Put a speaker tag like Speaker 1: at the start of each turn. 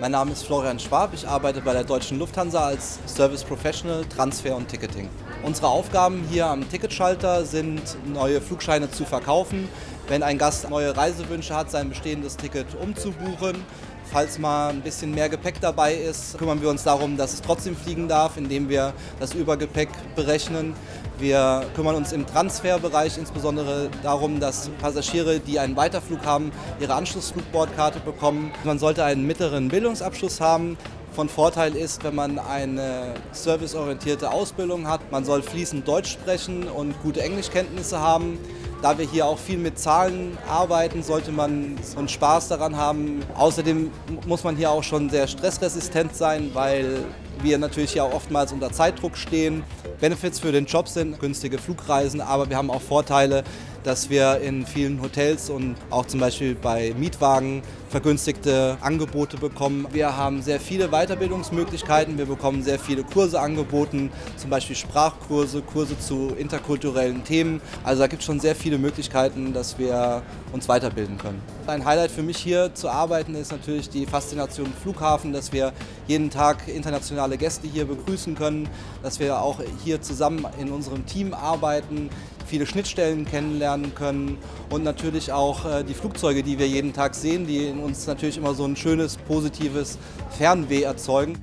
Speaker 1: Mein Name ist Florian Schwab, ich arbeite bei der Deutschen Lufthansa als Service Professional, Transfer und Ticketing. Unsere Aufgaben hier am Ticketschalter sind, neue Flugscheine zu verkaufen, wenn ein Gast neue Reisewünsche hat, sein bestehendes Ticket umzubuchen. Falls mal ein bisschen mehr Gepäck dabei ist, kümmern wir uns darum, dass es trotzdem fliegen darf, indem wir das Übergepäck berechnen. Wir kümmern uns im Transferbereich insbesondere darum, dass Passagiere, die einen Weiterflug haben, ihre Anschlussflugbordkarte bekommen. Man sollte einen mittleren Bildungsabschluss haben, von Vorteil ist, wenn man eine serviceorientierte Ausbildung hat. Man soll fließend Deutsch sprechen und gute Englischkenntnisse haben. Da wir hier auch viel mit Zahlen arbeiten, sollte man einen Spaß daran haben. Außerdem muss man hier auch schon sehr stressresistent sein, weil wir natürlich ja oftmals unter Zeitdruck stehen. Benefits für den Job sind günstige Flugreisen, aber wir haben auch Vorteile, dass wir in vielen Hotels und auch zum Beispiel bei Mietwagen vergünstigte Angebote bekommen. Wir haben sehr viele Weiterbildungsmöglichkeiten, wir bekommen sehr viele Kurse angeboten, zum Beispiel Sprachkurse, Kurse zu interkulturellen Themen. Also da gibt es schon sehr viele Möglichkeiten, dass wir uns weiterbilden können. Ein Highlight für mich hier zu arbeiten ist natürlich die Faszination Flughafen, dass wir jeden Tag internationale Gäste hier begrüßen können, dass wir auch hier zusammen in unserem Team arbeiten, viele Schnittstellen kennenlernen können und natürlich auch äh, die Flugzeuge, die wir jeden Tag sehen, die in uns natürlich immer so ein schönes, positives Fernweh erzeugen.